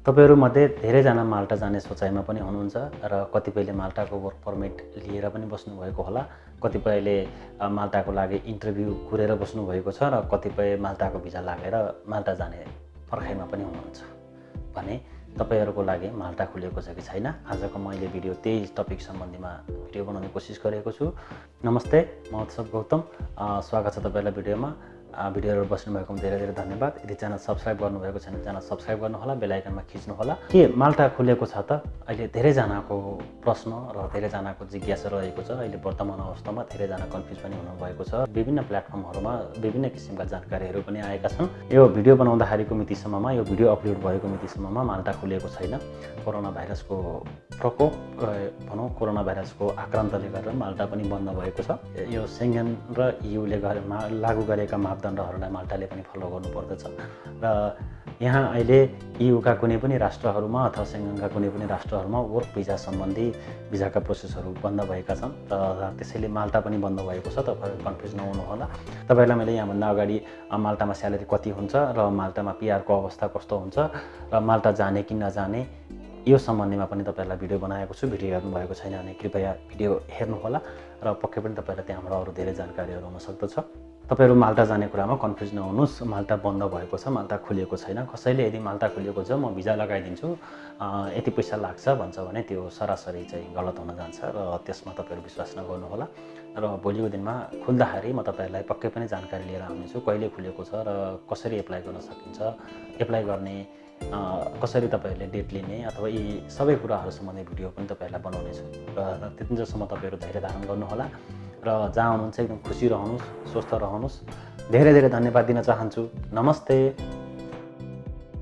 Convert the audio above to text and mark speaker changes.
Speaker 1: तपाईँहरूमध्ये धेरैजना माल्टा जाने सोचाइमा पनि हुनुहुन्छ र कतिपयले माल्टाको वर्क पर्मिट लिएर पनि बस्नुभएको होला। कतिपयले माल्टाको लागि इन्टरभ्यू कुरेर बस्नुभएको छ र कतिपय माल्टाको भिजा लागेर माल्टा जाने पर्खाइमा पनि हुनुहुन्छ। भने तपाईँहरूको लागि माल्टा खुलेको छ कि छैन? आजको मैले भिडियो त्यही टपिक सम्बन्धीमा भिडियो बनाउने कोसिस गरेको छु। नमस्ते म उत्सव गौतम। स्वागत छ तपाईँहरूलाई भिडियोमा। भिडियोहरू बस्नुभएकोमा धेरै धेरै धन्यवाद। यदि च्यानल सब्सक्राइब गर्नुभएको छैन च्यानल सब्सक्राइब गर्नुहोला बेलायकनमा खिच्नुहोला। के माल्टा खुलेको छ त? अहिले धेरैजनाको प्रश्न र धेरैजनाको जिज्ञासा रहेको छ। अहिले वर्तमान अवस्थामा धेरैजना कन्फ्युज पनि हुनुभएको छ। विभिन्न प्लेटफर्महरूमा विभिन्न किसिमका जानकारीहरू पनि आएका छन्। यो भिडियो बनाउँदाखेरिको मितिसम्ममा यो भिडियो अपलोड भएको मितिसम्ममा माल्टा खुलेको छैन। कोरोना भाइरसको प्रकोप भनौँ कोरोना भाइरसको आक्रान्तले गर्दा माल्टा पनि बन्द भएको छ। यो सेङ्गन र युले गरे लागू गरेका मापदण्डहरूलाई माल्टाले पनि फलो गर्नुपर्दछ। र यहाँ अहिले युका कुनै पनि राष्ट्रहरूमा अथवा सेङ्गनका कुनै पनि राष्ट्रहरूमा वर्क भिजा सम्बन्धी भिजाका प्रोसेसहरू बन्द भएका छन् र त्यसैले माल्टा पनि बन्द भएको छ तपाईँहरू कन्फ्युज नहुनुहोला। तपाईँहरूलाई मैले यहाँभन्दा अगाडि माल्टामा स्यालेरी कति हुन्छ र माल्टामा पिआरको अवस्था कस्तो हुन्छ र माल्टा जाने कि नजाने यो सम्बन्धीमा पनि तपाईँहरूलाई भिडियो बनाएको छु। भिडियो हेर्नुभएको छैन भने कृपया भिडियो हेर्नुहोला र पक्कै पनि तपाईँलाई त्यहाँबाट अरू धेरै जानकारीहरू हुन सक्दछ। तपाईँहरू माल्टा जाने कुरामा कन्फ्युज नहुनुहोस्। माल्टा बन्द भएको छ माल्टा खुलिएको छैन। कसैले यदि माल्टा खुलिएको छ म भिजा लगाइदिन्छु। यति पैसा लाग्छ भन्छ भने त्यो सरासरी चाहिँ गलत हुन जान्छ र त्यसमा तपाईँहरू विश्वास नगर्नुहोला। र भोलिको दिनमा खुल्दाखेरि म तपाईँहरूलाई पक्कै पनि जानकारी लिएर आउनेछु कहिले खुलेको छ र कसरी एप्लाई गर्न सकिन्छ। एप्लाई गर्ने कसरी तपाईँहरूले डेट लिने अथवा यी सबै कुराहरू सम्बन्धी भिडियो पनि तपाईँहरूलाई बनाउनेछु। र त्यतिन्जेलसम्म तपाईँहरू धैर्य धारण गर्नुहोला। र जहाँ हुनुहुन्छ एकदम खुसी रहनुहोस् स्वस्थ रहनुहोस्। धेरै धेरै धन्यवाद दिन चाहन्छु। नमस्ते।